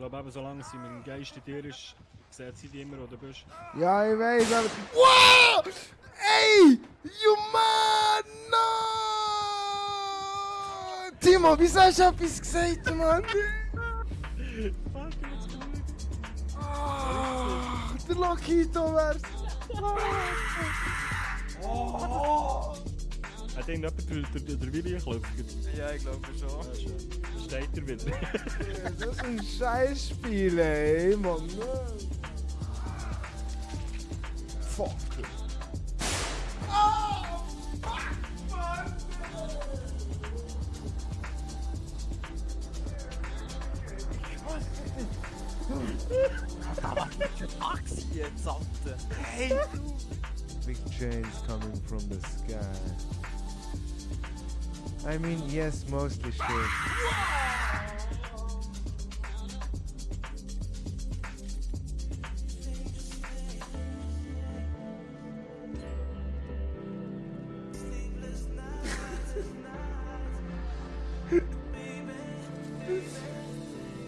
glaube eben, solange sie mit dem Geist in dir ist, sieht sie dich immer, wo du bist. Ja, ich weiß, aber. Wow! Ey! You man! No! Timo, wieso hast du etwas gesagt, Mann? Fuck, jetzt gut. Ah, der Lokito wär's. I think that betrifft der Willi, glaube ich. Ja, ich glaube schon. Also, steht dus der Willi. das ist ein Scheißspiel, ey, man. Fuck. Big change coming from the sky. I mean, yes, mostly shit.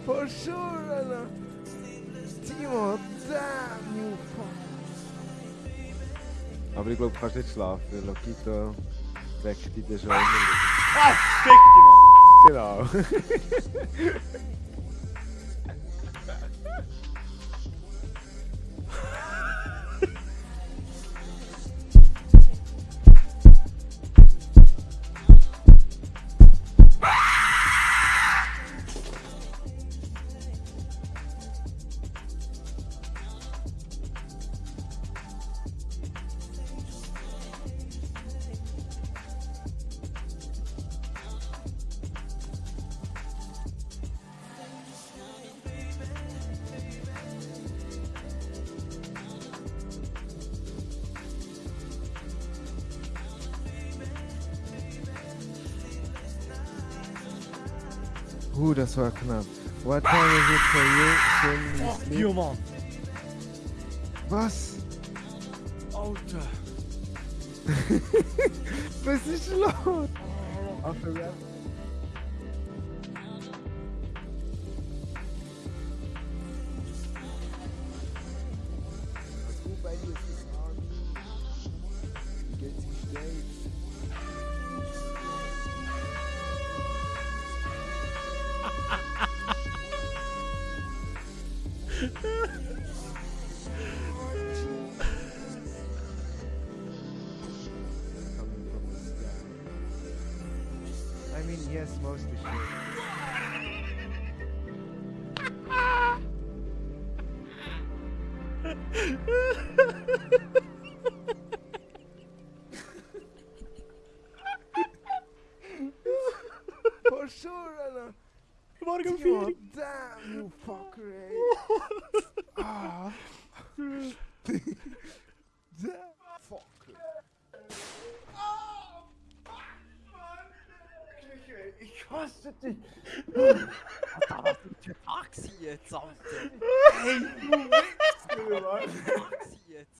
For sure, Anna. Timo, damn you fuck. Aber ich glaube, du kannst nicht schlafen, Lokito weckt dich schon immer. Fick dich, Mann! Genau. Uh, das war knapp. What time is it for you? Ach, oh, you man. Was? Alter. Was ist los? Auf der Geld gestellt. I mean, yes, mostly shit. For sure, Anna. Timo, vier! damn you fucker, ey. Ah. kostet dich? Alter, was ist denn für Taxi jetzt, Alter? Ey, du Wichser!